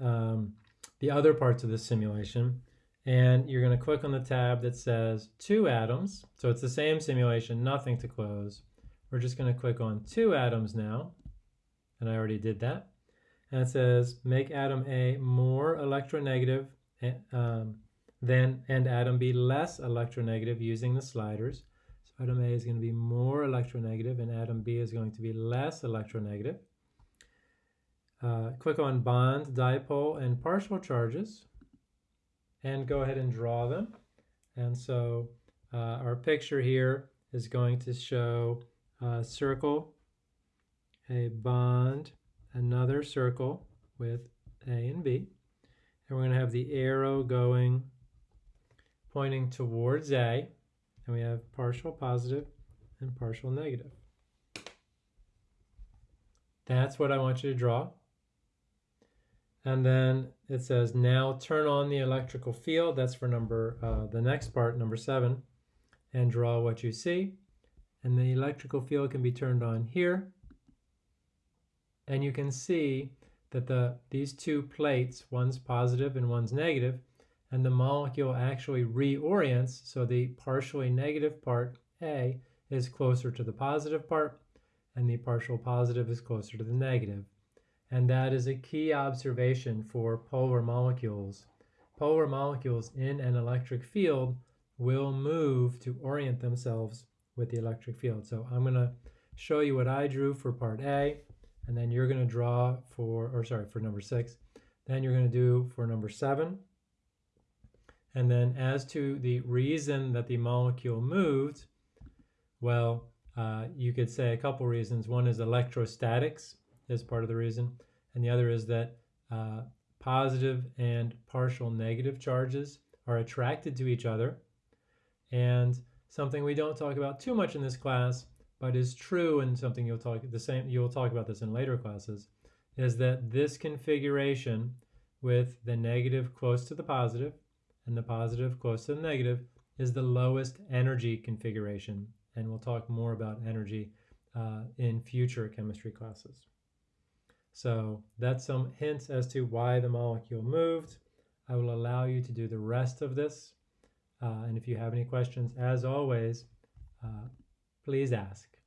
um, the other parts of the simulation. And you're going to click on the tab that says two atoms. So it's the same simulation, nothing to close. We're just going to click on two atoms now. And I already did that. And it says make atom A more electronegative eh, um, than and atom B less electronegative using the sliders. So atom A is going to be more electronegative and atom B is going to be less electronegative. Uh, click on bond, dipole, and partial charges and go ahead and draw them. And so uh, our picture here is going to show a circle, a bond, another circle with A and B. And we're going to have the arrow going, pointing towards A. And we have partial positive and partial negative. That's what I want you to draw. And then it says now turn on the electrical field. That's for number, uh, the next part, number seven, and draw what you see. And the electrical field can be turned on here. And you can see that the these two plates, one's positive and one's negative, and the molecule actually reorients. So the partially negative part, A, is closer to the positive part, and the partial positive is closer to the negative and that is a key observation for polar molecules. Polar molecules in an electric field will move to orient themselves with the electric field. So I'm going to show you what I drew for part A, and then you're going to draw for, or sorry, for number six. Then you're going to do for number seven. And then as to the reason that the molecule moved, well, uh, you could say a couple reasons. One is electrostatics is part of the reason. And the other is that uh, positive and partial negative charges are attracted to each other. And something we don't talk about too much in this class, but is true and something you'll talk the same you'll talk about this in later classes, is that this configuration with the negative close to the positive and the positive close to the negative is the lowest energy configuration. And we'll talk more about energy uh, in future chemistry classes. So that's some hints as to why the molecule moved. I will allow you to do the rest of this. Uh, and if you have any questions, as always, uh, please ask.